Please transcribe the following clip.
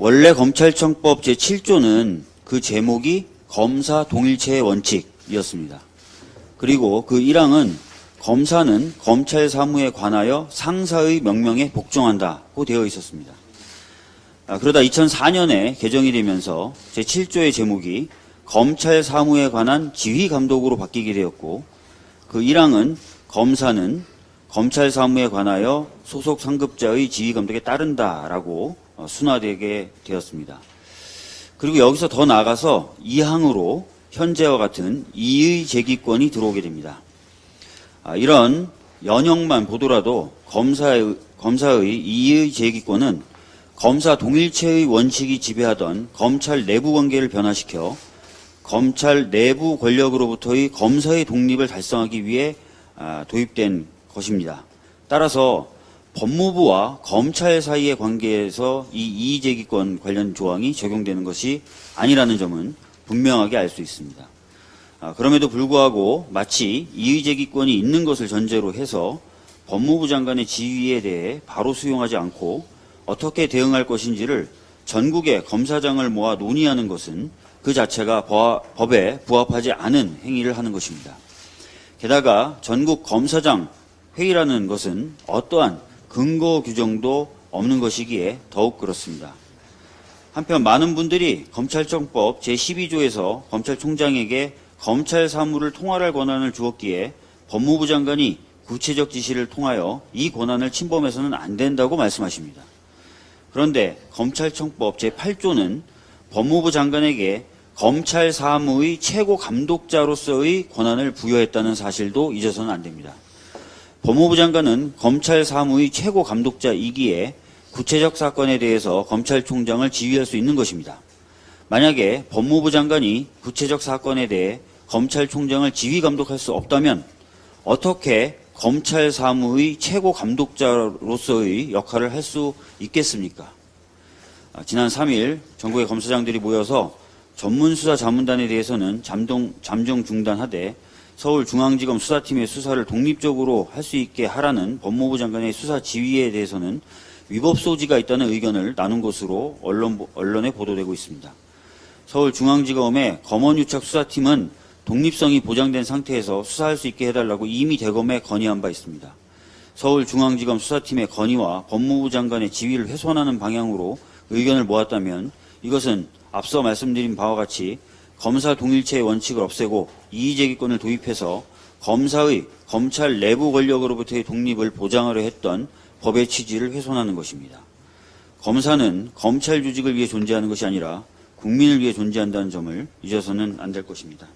원래 검찰청법 제7조는 그 제목이 검사 동일체의 원칙이었습니다. 그리고 그 1항은 검사는 검찰 사무에 관하여 상사의 명령에 복종한다고 되어 있었습니다. 아, 그러다 2004년에 개정이 되면서 제7조의 제목이 검찰 사무에 관한 지휘 감독으로 바뀌게 되었고 그 1항은 검사는 검찰 사무에 관하여 소속 상급자의 지휘 감독에 따른다라고 어, 순화되게 되었습니다. 그리고 여기서 더 나아가서 2항으로 현재와 같은 이의 제기권이 들어오게 됩니다. 아, 이런 연형만 보더라도 검사의, 검사의 이의 제기권은 검사 동일체의 원칙이 지배하던 검찰 내부 관계를 변화시켜 검찰 내부 권력으로부터의 검사의 독립을 달성하기 위해 아, 도입된 것입니다. 따라서 법무부와 검찰 사이의 관계에서 이 이의제기권 관련 조항이 적용되는 것이 아니라는 점은 분명하게 알 수 있습니다. 아, 그럼에도 불구하고 마치 이의제기권이 있는 것을 전제로 해서 법무부 장관의 지휘에 대해 바로 수용하지 않고 어떻게 대응할 것인지를 전국의 검사장을 모아 논의하는 것은 그 자체가 법에 부합하지 않은 행위를 하는 것입니다. 게다가 전국 검사장 회의라는 것은 어떠한 근거 규정도 없는 것이기에 더욱 그렇습니다. 한편 많은 분들이 검찰청법 제12조에서 검찰총장에게 검찰 사무를 통할할 권한을 주었기에 법무부 장관이 구체적 지시를 통하여 이 권한을 침범해서는 안 된다고 말씀하십니다. 그런데 검찰청법 제8조는 법무부 장관에게 검찰 사무의 최고 감독자로서의 권한을 부여했다는 사실도 잊어서는 안 됩니다. 법무부 장관은 검찰 사무의 최고 감독자이기에 구체적 사건에 대해서 검찰총장을 지휘할 수 있는 것입니다. 만약에 법무부 장관이 구체적 사건에 대해 검찰총장을 지휘 감독할 수 없다면 어떻게 검찰 사무의 최고 감독자로서의 역할을 할 수 있겠습니까? 아, 지난 3일 전국의 검사장들이 모여서 전문수사 자문단에 대해서는 잠동, 잠정 중단하되 서울중앙지검 수사팀의 수사를 독립적으로 할 수 있게 하라는 법무부 장관의 수사 지휘에 대해서는 위법 소지가 있다는 의견을 나눈 것으로 언론, 언론에 보도되고 있습니다. 서울중앙지검의 검언유착 수사팀은 독립성이 보장된 상태에서 수사할 수 있게 해달라고 이미 대검에 건의한 바 있습니다. 서울중앙지검 수사팀의 건의와 법무부 장관의 지위를 훼손하는 방향으로 의견을 모았다면 이것은 앞서 말씀드린 바와 같이 검사 동일체의 원칙을 없애고 이의제기권을 도입해서 검사의 검찰 내부 권력으로부터의 독립을 보장하려 했던 법의 취지를 훼손하는 것입니다. 검사는 검찰 조직을 위해 존재하는 것이 아니라 국민을 위해 존재한다는 점을 잊어서는 안 될 것입니다.